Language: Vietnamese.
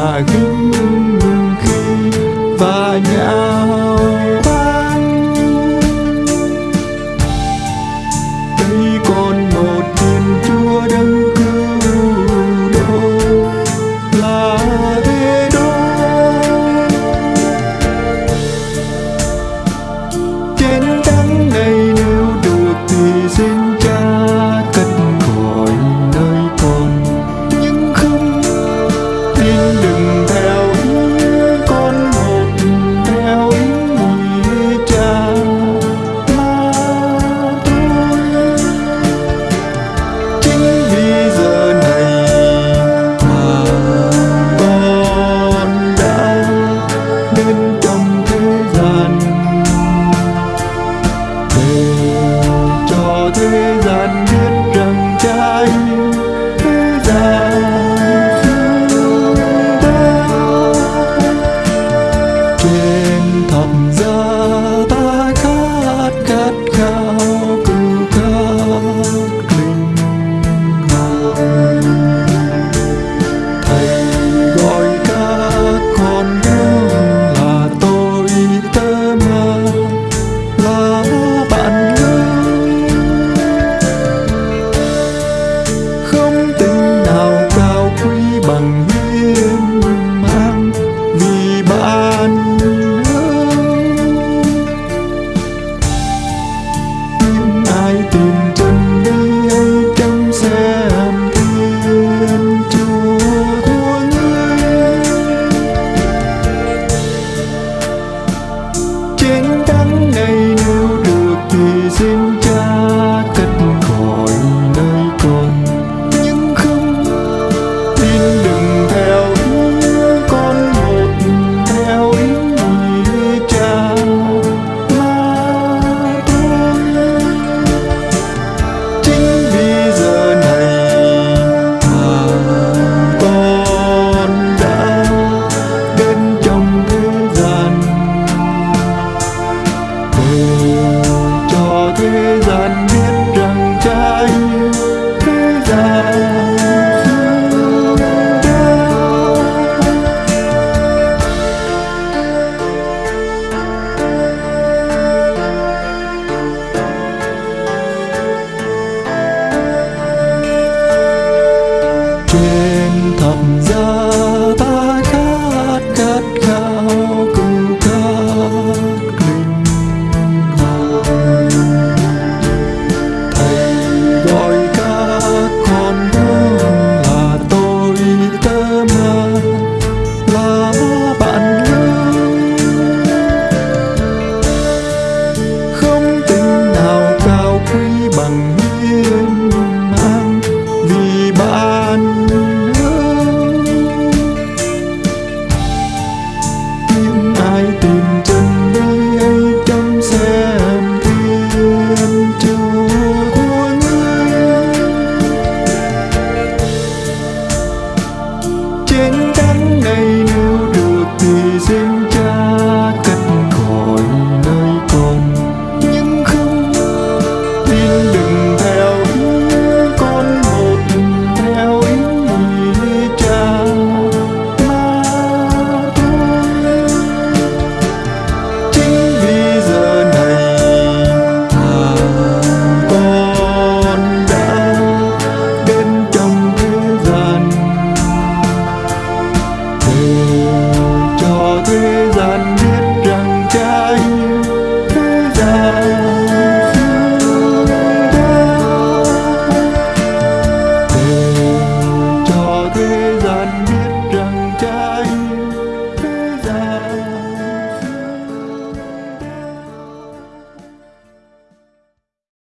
Sagu. bằng hiên ngang vì bạn nhớ. Những ai tìm chân đây ấy trong xem thiên chúa của ngươi trên thắng này nếu được thì xin